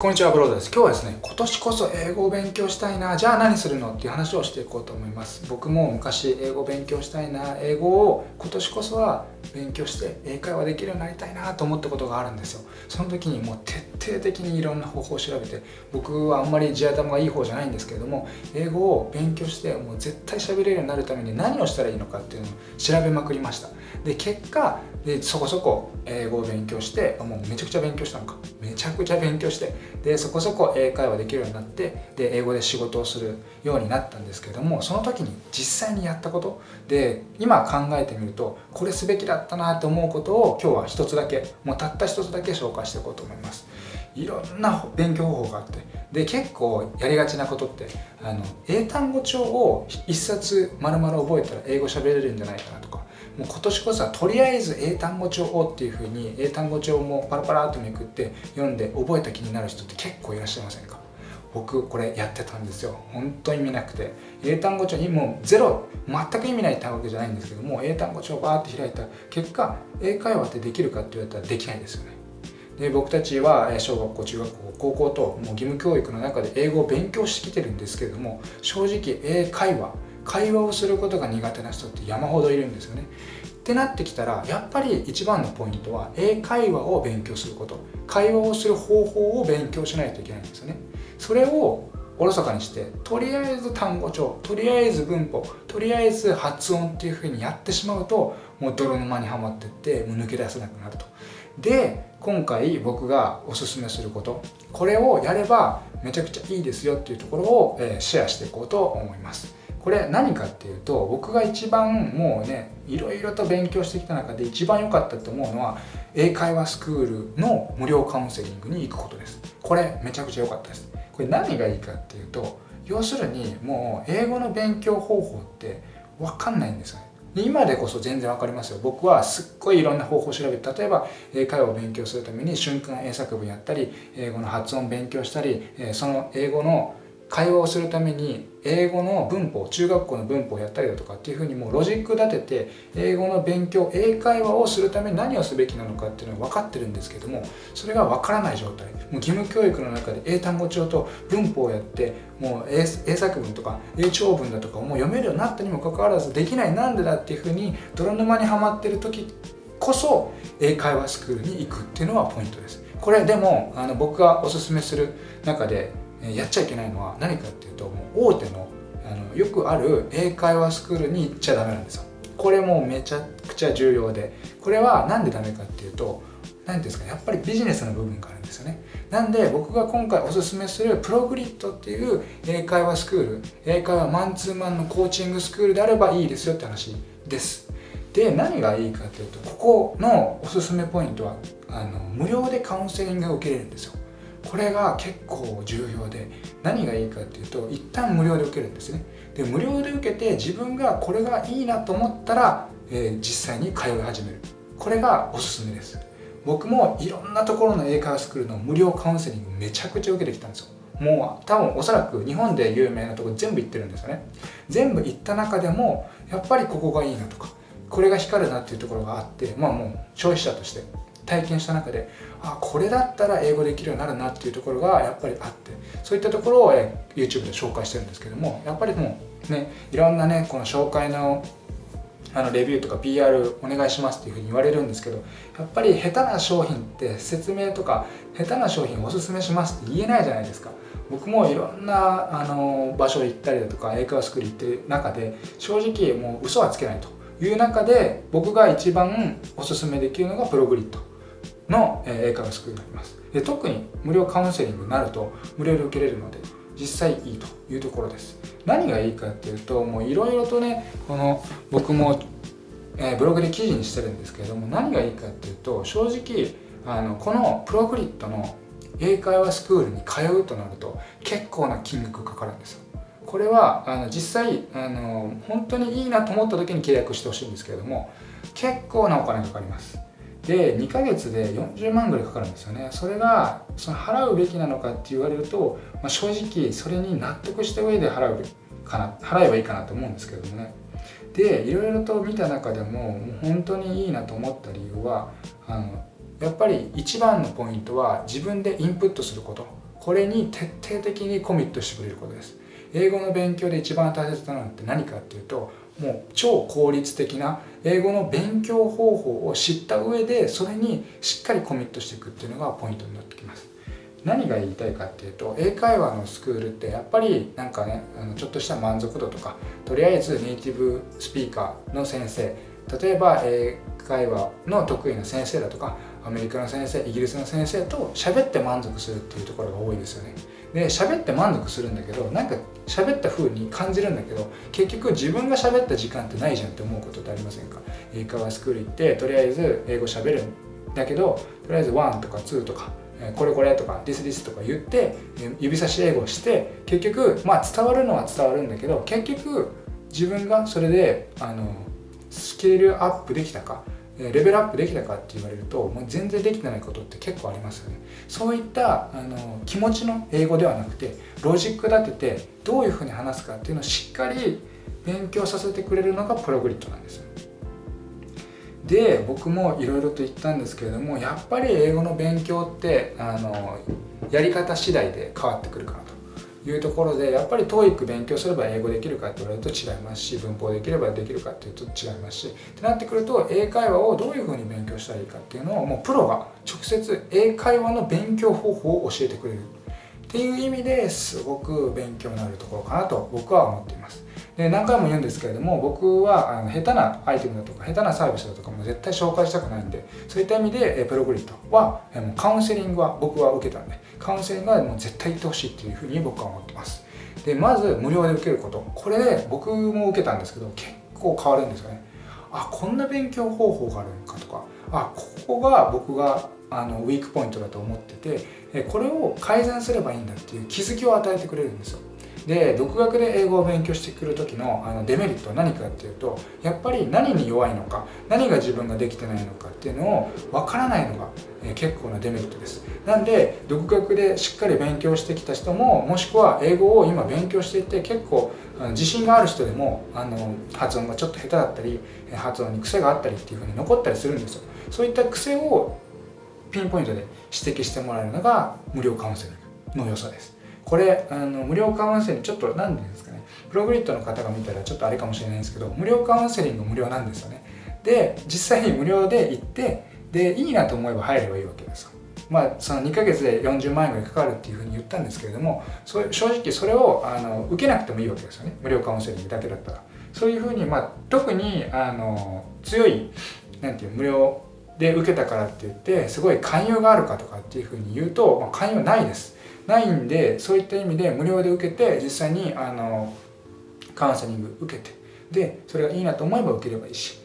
こんにちは、ブロードです。今日はですね、今年こそ英語を勉強したいな、じゃあ何するのっていう話をしていこうと思います。僕も昔英語を勉強したいな、英語を今年こそは勉強して英会話できるようになりたいなと思ったことがあるんですよ。その時にもう徹底的にいろんな方法を調べて、僕はあんまり地頭がいい方じゃないんですけれども、英語を勉強してもう絶対喋れるようになるために何をしたらいいのかっていうのを調べまくりました。で、結果、でそこそこ英語を勉強して、もうめちゃくちゃ勉強したのか。めちゃくちゃ勉強して、でそこそこ英会話できるようになってで英語で仕事をするようになったんですけどもその時に実際にやったことで今考えてみるとこれすべきだったなと思うことを今日は一つだけもうたった一つだけ紹介していこうと思います。いろんな勉強方法があってで結構やりがちなことってあの英単語帳を一冊丸々覚えたら英語喋れるんじゃないかなとかもう今年こそはとりあえず英単語帳をっていうふうに英単語帳もパラパラっとめくって読んで覚えた気になる人って結構いらっしゃいませんか？僕これやってたんですよ。本当に見なくて。英単語帳にもうゼロ。全く意味ない単語じゃないんですけども英単語帳をバーって開いた結果英会話ってできるかって言われたらできないですよね。で僕たちは小学校中学校高校ともう義務教育の中で英語を勉強してきてるんですけれども正直英会話会話をすることが苦手な人って山ほどいるんですよね。ってなってきたらやっぱり一番のポイントは英会話を勉強すること。会話をする方法を勉強しないといけないんですよね。それをおろそかにしてとりあえず単語帳とりあえず文法とりあえず発音っていうふうにやってしまうともう泥沼にはまってってもう抜け出せなくなると。で今回僕がおすすめすることこれをやればめちゃくちゃいいですよっていうところを、えシェアしていこうと思います。これ何かっていうと僕が一番もうねいろいろと勉強してきた中で一番良かったと思うのは英会話スクールの無料カウンセリングに行くことです。これめちゃくちゃ良かったです。これ何がいいかっていうと要するにもう英語の勉強方法って分かんないんですよね。今でこそ全然わかりますよ。僕はすっごいいろんな方法を調べて例えば英会話を勉強するために瞬間英作文やったり英語の発音勉強したりその英語の会話をするために英語の文法中学校の文法をやったりだとかっていうふうにもうロジック立てて英語の勉強英会話をするために何をすべきなのかっていうのは分かってるんですけどもそれが分からない状態。もう義務教育の中で英単語帳と文法をやってもう英作文とか英長文だとかをもう読めるようになったにもかかわらずできないなんでだっていうふうに泥沼にはまってる時こそ英会話スクールに行くっていうのはポイントです。これでもあの僕がおすすめする中でやっちゃいけないのは何かっていうともう大手のあのよくある英会話スクールに行っちゃダメなんですよ。これもめちゃくちゃ重要で。これは何でダメかっていうと何ですかやっぱりビジネスの部分があるんですよね。なんで僕が今回おすすめするプログリッドっていう英会話スクール英会話マンツーマンのコーチングスクールであればいいですよって話です。で何がいいかっていうとここのおすすめポイントはあの無料でカウンセリングが受けれるんですよ。これが結構重要で何がいいかっていうと一旦無料で受けるんですね。で無料で受けて自分がこれがいいなと思ったら、えー、実際に通い始める。これがおすすめです。僕もいろんなところの英会話スクールの無料カウンセリングめちゃくちゃ受けてきたんですよ。もう多分おそらく日本で有名なとこ全部行ってるんですよね。全部行った中でもやっぱりここがいいなとかこれが光るなっていうところがあってまあもう消費者として。体験した中であこれだったら英語できるようになるなっていうところがやっぱりあってそういったところを YouTube で紹介してるんですけどもやっぱりもうねいろんなねこの紹介のあのレビューとか PR お願いしますっていうふうに言われるんですけどやっぱり下手な商品って説明とか下手な商品おすすめしますって言えないじゃないですか。僕もいろんなあの場所行ったりだとか英会話スクール行ってる中で正直もう嘘はつけないという中で僕が一番おすすめできるのがプログリッド。の英会話スクールになります。で特に無料カウンセリングになると無料で受けれるので実際いいというところです。何がいいかっていうともういろいろとねこの僕も、えブログで記事にしてるんですけれども何がいいかっていうと正直あのこのプログリッドの英会話スクールに通うとなると結構な金額かかるんですよ。これはあの実際あの本当にいいなと思った時に契約してほしいんですけれども結構なお金かかります。で2ヶ月で40万ぐらいかかるんですよね。それがその払うべきなのかって言われると、まあ、正直それに納得した上で払うかな払えばいいかなと思うんですけどもね。でいろいろと見た中でももう本当にいいなと思った理由はあのやっぱり一番のポイントは自分でインプットすること。これに徹底的にコミットしてくれることです。英語の勉強で一番大切なのって何かっていうともう超効率的な英語の勉強方法を知った上でそれにしっかりコミットしていくっていうのがポイントになってきます。何が言いたいかっていうと英会話のスクールってやっぱりなんかねあのちょっとした満足度とかとりあえずネイティブスピーカーの先生例えば英会話の得意な先生だとかアメリカの先生イギリスの先生と喋って満足するっていうところが多いですよね。で喋って満足するんだけどなんか喋った風に感じるんだけど結局自分が喋った時間ってないじゃんって思うことってありませんか？英会話スクール行ってとりあえず英語喋るんだけどとりあえず1とか2とかこれこれとか this this とか言って指差し英語して結局まあ伝わるのは伝わるんだけど結局自分がそれであのスケールアップできたか？レベルアップできたかって言われるともう全然できてないことって結構ありますよね。そういったあの気持ちの英語ではなくてロジック立ててどういうふうに話すかっていうのをしっかり勉強させてくれるのがプログリッドなんですで僕もいろいろと言ったんですけれどもやっぱり英語の勉強ってあのやり方次第で変わってくるかなと。いうところでやっぱり TOEIC 勉強すれば英語できるかって言われると違いますし文法できればできるかっていうと違いますしってなってくると英会話をどういうふうに勉強したらいいかっていうのをもうプロが直接英会話の勉強方法を教えてくれる。っていう意味ですごく勉強になるところかなと僕は思っています。で何回も言うんですけれども僕はあの下手なアイテムだとか下手なサービスだとかも絶対紹介したくないんでそういった意味でプログリッドはもうカウンセリングは僕は受けたんでカウンセリングはもう絶対行ってほしいっていうふうに僕は思ってます。でまず無料で受けること。これで僕も受けたんですけど結構変わるんですよね。あこんな勉強方法があるのかとか。あここが僕があのウィークポイントだと思っててこれを改善すればいいんだっていう気づきを与えてくれるんですよ。で独学で英語を勉強してくる時のあのデメリットは何かっていうとやっぱり何に弱いのか何が自分ができてないのかっていうのを分からないのが、え結構なデメリットです。なんで独学でしっかり勉強してきた人ももしくは英語を今勉強していて結構自信がある人でもあの発音がちょっと下手だったり発音に癖があったりっていうふうに残ったりするんですよ。そういった癖をピンポイントで指摘してもらえるのが無料カウンセリングの良さです。これあの無料カウンセリングちょっと何て言うんですかね。プログリッドの方が見たらちょっとあれかもしれないんですけど無料カウンセリング無料なんですよね。で実際に無料で行ってでいいなと思えば入ればいいわけですまあその2ヶ月で40万円ぐらいかかるっていうふうに言ったんですけれどもそ正直それをあの受けなくてもいいわけですよね。無料カウンセリングだけだったら。そういうふうに、まあ、特にあの強いなんていう無料で受けたからって言ってすごい勧誘があるかとかっていうふうに言うと、まあ、勧誘ないです。ないんでそういった意味で無料で受けて実際にあのカウンセリング受けてでそれがいいなと思えば受ければいいし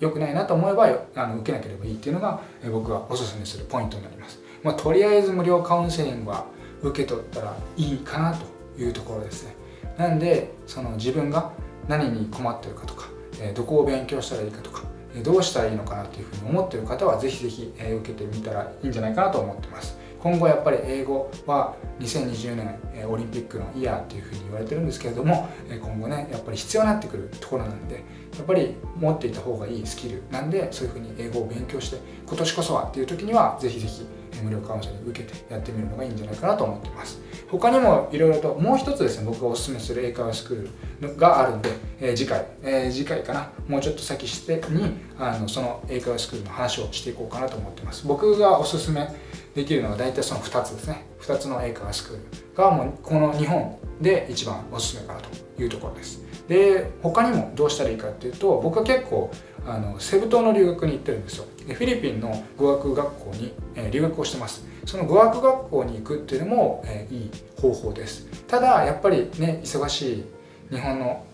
良くないなと思えばあの受けなければいいっていうのが僕がおすすめするポイントになります、まあ、とりあえず無料カウンセリングは受け取ったらいいかなというところですね。なんでその自分が何に困ってるかとかどこを勉強したらいいかとかどうしたらいいのかなっていうふうに思ってる方はぜひぜひ受けてみたらいいんじゃないかなと思ってます。今後やっぱり英語は2020年オリンピックのイヤーっていうふうに言われてるんですけれども今後ねやっぱり必要になってくるところなんでやっぱり持っていた方がいいスキルなんでそういうふうに英語を勉強して今年こそはっていう時にはぜひぜひ無料カウンセリング受けてやってみるのがいいんじゃないかなと思ってます。他にもいろいろともう一つですね僕がおすすめする英会話スクールがあるんで、えー、次回、えー、次回かな。もうちょっと先してにあのその英会話スクールの話をしていこうかなと思ってます。僕がおすすめできるのは大体その2つですね。2つの英会話スクールがもうこの日本で一番おすすめかなというところです。で他にもどうしたらいいかっていうと僕は結構あのセブ島の留学に行ってるんですよ。でフィリピンの語学学校に、えー、留学をしてます。その語学学校に行くっていうのも、えー、いい方法です。ただやっぱりね忙しい日本の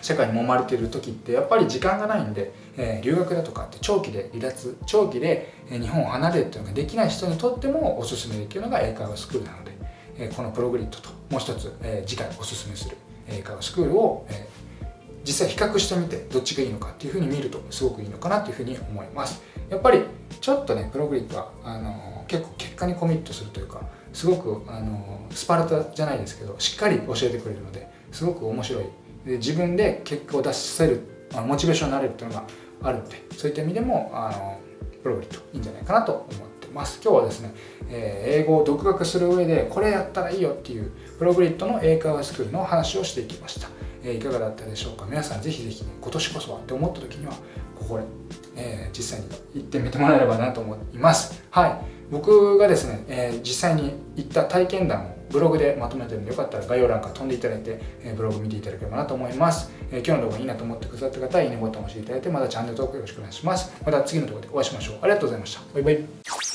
社会に揉まれている時ってやっぱり時間がないんで、えー、留学だとかって長期で離脱長期で日本を離れるっていうのができない人にとってもおすすめできるのが英会話スクールなので、えー、このプログリッドともう一つ、えー、次回おすすめする英会話スクールを、え実際比較してみてどっちがいいのかっていうふうに見るとすごくいいのかなというふうに思います。やっぱりちょっとねプログリッドはあの結構結果にコミットするというかすごくあのスパルタじゃないですけどしっかり教えてくれるのですごく面白い。で自分で結果を出せるモチベーションになれるっていうのがあるのでそういった意味でもあのプログリッドいいんじゃないかなと思ってます。今日はですね、えー、英語を独学する上でこれやったらいいよっていうプログリッドの英会話スクールの話をしていきました、えー、いかがだったでしょうか？皆さんぜひぜひ、ね、今年こそはって思った時にはここで、えー、実際に行ってみてもらえればなと思います。はい。僕がですね、え実際に行った体験談をブログでまとめてるんでよかったら概要欄から飛んでいただいて、えブログ見ていただければなと思います、え今日の動画いいなと思ってくださった方はいいねボタンを押していただいてまたチャンネル登録よろしくお願いします。また次の動画でお会いしましょう。ありがとうございました。バイバイ。